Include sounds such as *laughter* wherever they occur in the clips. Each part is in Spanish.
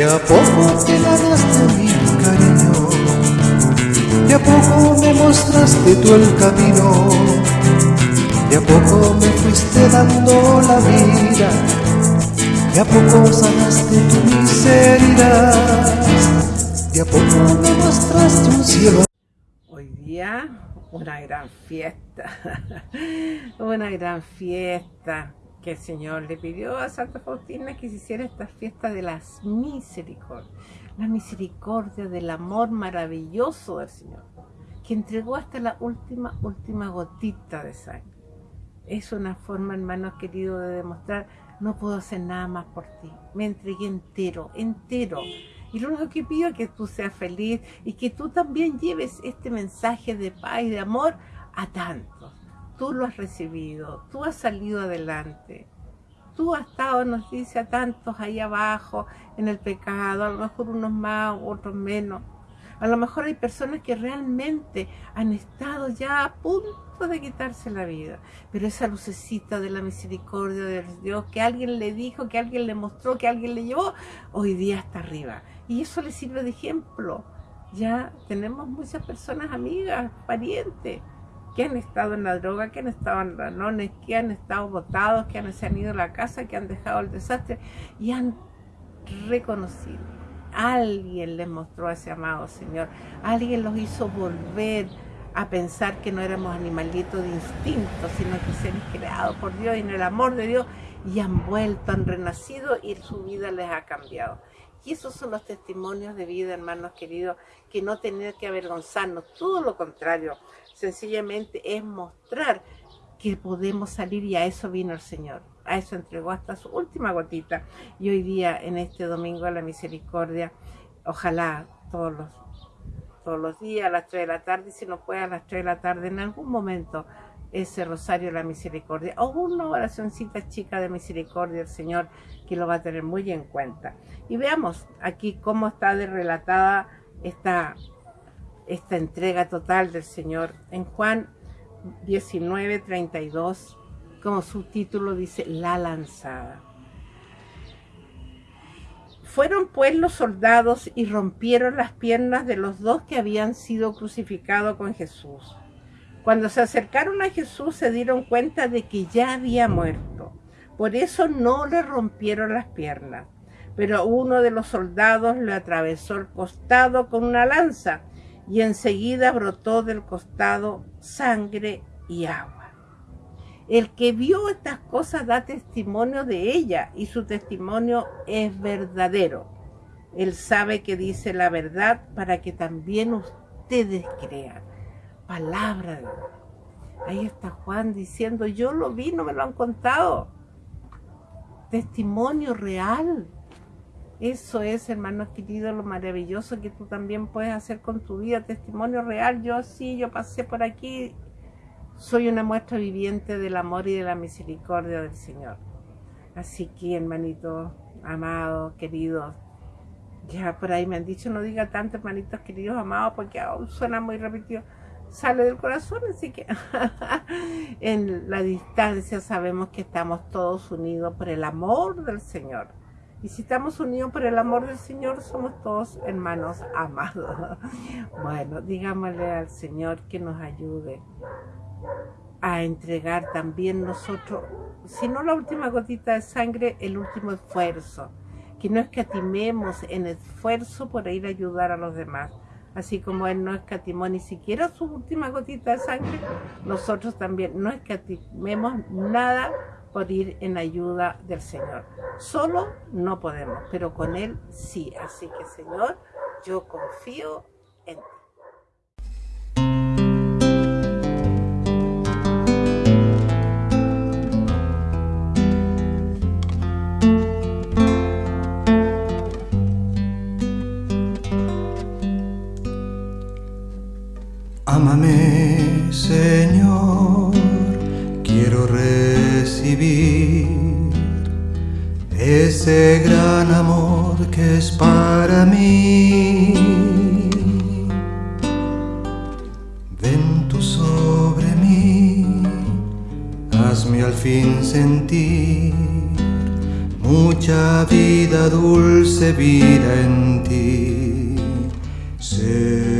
De a poco te ganaste mi cariño, de a poco me mostraste tú el camino, de a poco me fuiste dando la vida, de a poco sanaste tu miseria, de a poco me mostraste un cielo. Hoy día una gran fiesta, *laughs* una gran fiesta que el Señor le pidió a Santa Faustina que se hiciera esta fiesta de las misericordias, la misericordia del amor maravilloso del Señor, que entregó hasta la última, última gotita de sangre. Es una forma, hermanos queridos, de demostrar, no puedo hacer nada más por ti, me entregué entero, entero. Y lo único que pido es que tú seas feliz y que tú también lleves este mensaje de paz y de amor a tantos tú lo has recibido, tú has salido adelante. Tú has estado, nos dice a tantos ahí abajo, en el pecado, a lo mejor unos más, otros menos. A lo mejor hay personas que realmente han estado ya a punto de quitarse la vida. Pero esa lucecita de la misericordia de Dios que alguien le dijo, que alguien le mostró, que alguien le llevó, hoy día está arriba. Y eso le sirve de ejemplo. Ya tenemos muchas personas amigas, parientes, que han estado en la droga, que han estado en ranones, que han estado botados, que se han ido a la casa, que han dejado el desastre y han reconocido. Alguien les mostró a ese amado Señor. Alguien los hizo volver a pensar que no éramos animalitos de instinto, sino que seres creados por Dios y en el amor de Dios y han vuelto, han renacido y su vida les ha cambiado. Y esos son los testimonios de vida, hermanos queridos, que no tener que avergonzarnos, todo lo contrario, sencillamente es mostrar que podemos salir y a eso vino el Señor. A eso entregó hasta su última gotita. Y hoy día, en este Domingo de la Misericordia, ojalá todos los, todos los días a las 3 de la tarde, si no puede a las 3 de la tarde, en algún momento, ese Rosario de la Misericordia o una oracióncita chica de misericordia del Señor que lo va a tener muy en cuenta. Y veamos aquí cómo está relatada esta esta entrega total del Señor. En Juan 19, 32, como subtítulo dice, La lanzada. Fueron pues los soldados y rompieron las piernas de los dos que habían sido crucificados con Jesús. Cuando se acercaron a Jesús se dieron cuenta de que ya había muerto. Por eso no le rompieron las piernas. Pero uno de los soldados le atravesó el costado con una lanza y enseguida brotó del costado sangre y agua. El que vio estas cosas da testimonio de ella y su testimonio es verdadero. Él sabe que dice la verdad para que también ustedes crean. Palabra. Ahí está Juan diciendo, yo lo vi, no me lo han contado. Testimonio real. Eso es, hermanos queridos, lo maravilloso que tú también puedes hacer con tu vida. Testimonio real. Yo sí, yo pasé por aquí. Soy una muestra viviente del amor y de la misericordia del Señor. Así que, hermanitos, amados, queridos, ya por ahí me han dicho, no diga tanto, hermanitos queridos, amados, porque aún suena muy repetido. Sale del corazón, así que *laughs* en la distancia sabemos que estamos todos unidos por el amor del Señor y si estamos unidos por el amor del Señor, somos todos hermanos amados. *laughs* Bueno, digámosle al Señor que nos ayude a entregar también nosotros, si no la última gotita de sangre, el último esfuerzo. Que no escatimemos en esfuerzo por ir a ayudar a los demás. Así como Él no escatimó ni siquiera su última gotita de sangre, nosotros también no escatimemos nada por ir en ayuda del Señor. Solo no podemos, pero con Él sí. Así que Señor, yo confío en ti. Ámame, Señor, quiero ese gran amor que es para mí. Ven tú sobre mí, hazme al fin sentir mucha vida, dulce vida en ti, Señor.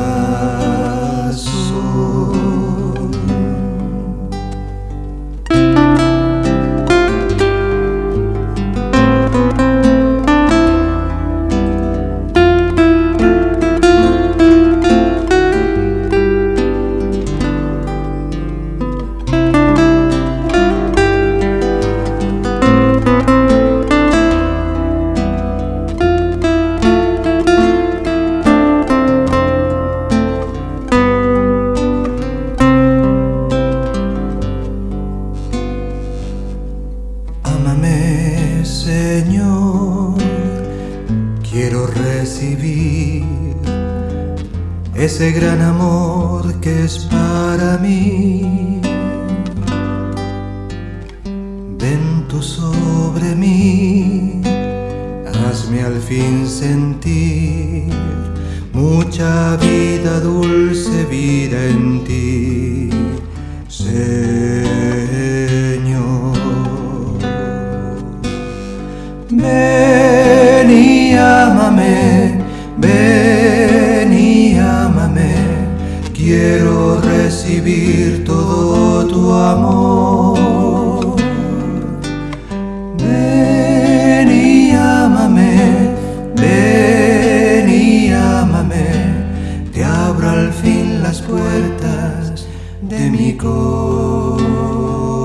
Señor, quiero recibir ese gran amor que es para mí. Ven tú sobre mí, hazme al fin sentir mucha vida, dulce vida en ti. Ven y ámame, ven y ámame, quiero recibir todo tu amor. Ven y ámame, ven y ámame, te abro al fin las puertas de mi corazón.